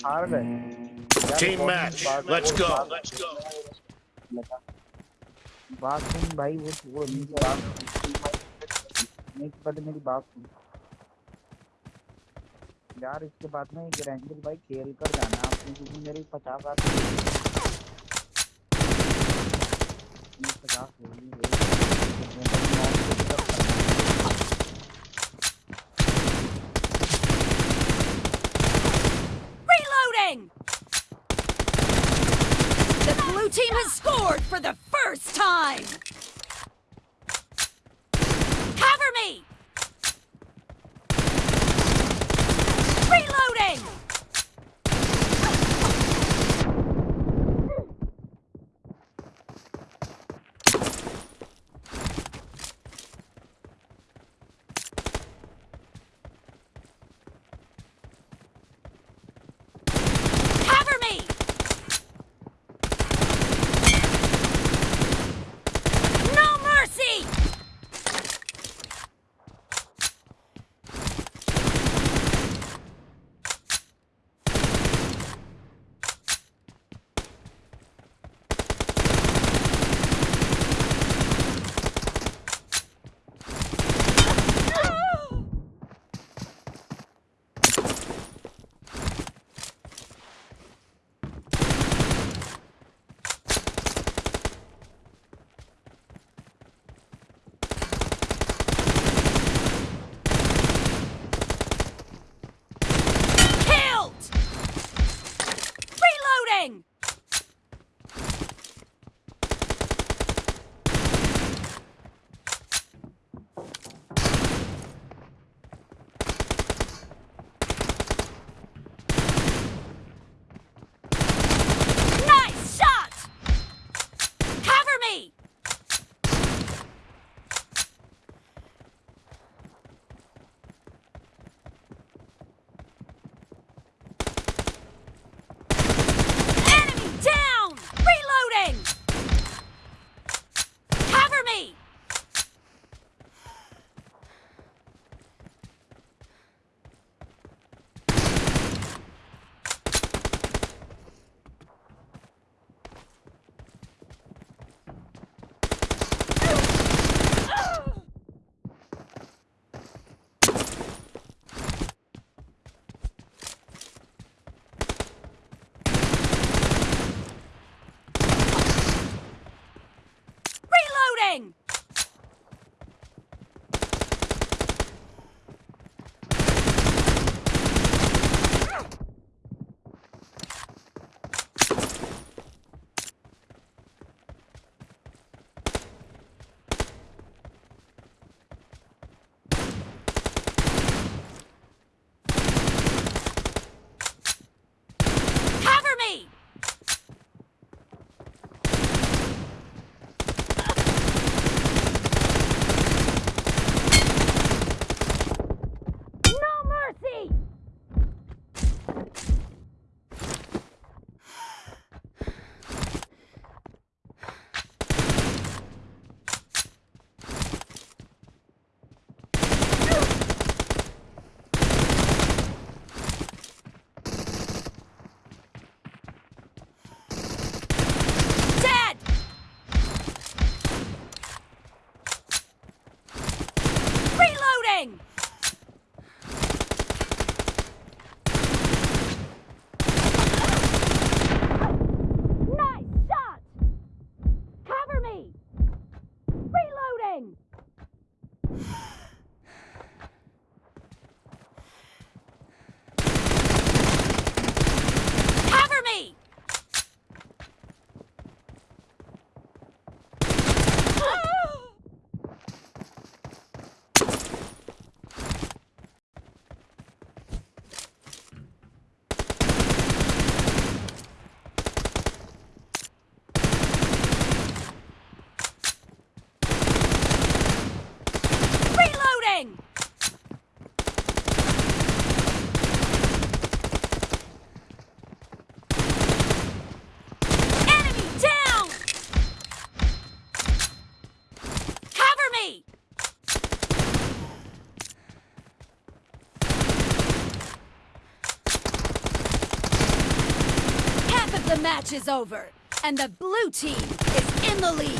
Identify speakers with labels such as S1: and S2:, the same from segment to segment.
S1: ہار گئے کون
S2: match.
S1: بات-
S2: Let's
S1: وہ
S2: go.
S1: بات- سن بھائی وہ وہ نہیں بات پہلے میری بات سن یار اس کے بعد میں یہ رینجر بھائی کھیل کر جانا آپ نے کیونکہ میری پچاس آتی پچاس
S3: time! تین اینڈ دا بلو چیز اینلی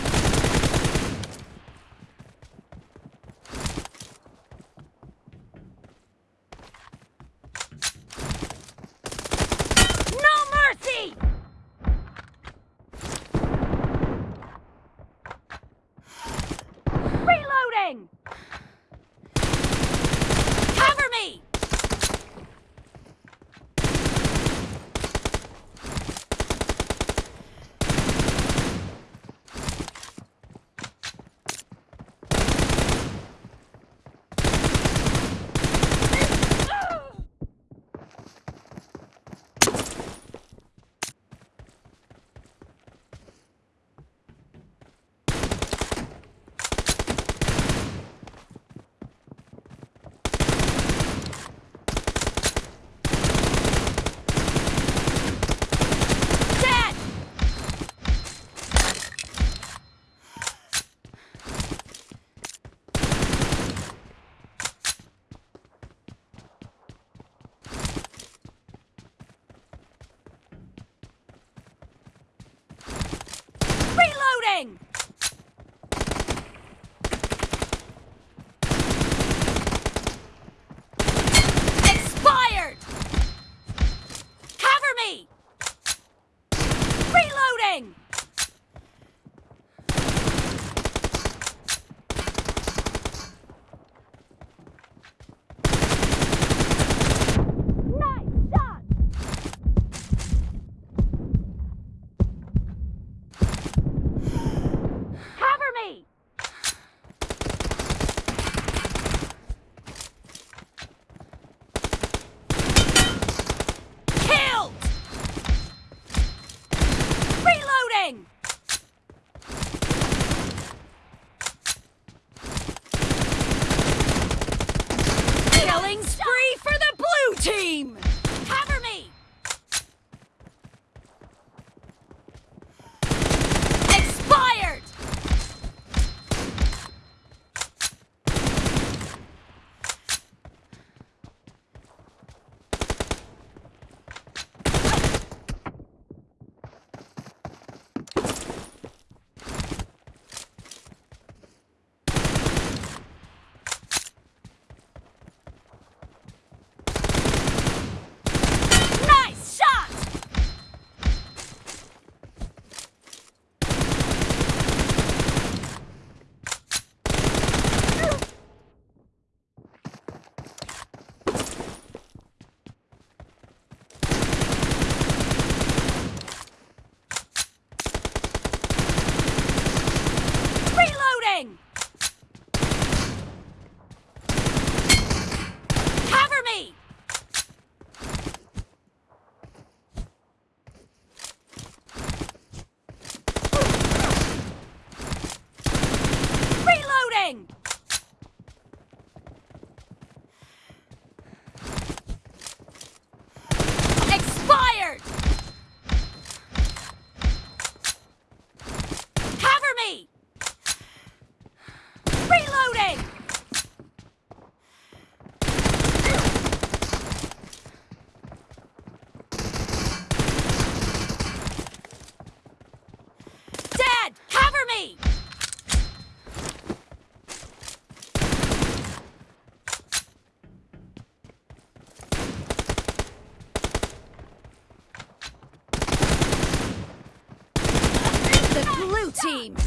S3: نگ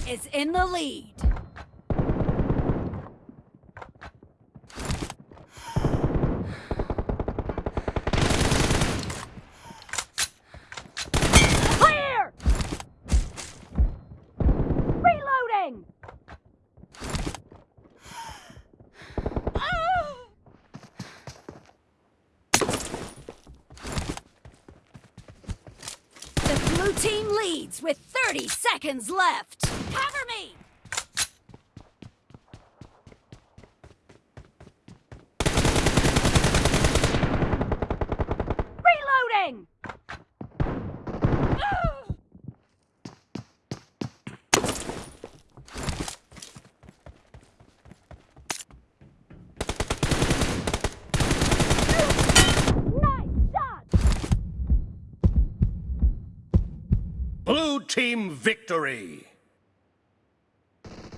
S3: ایس اینوئی تھرینڈ with thirty seconds left Blue
S2: victory!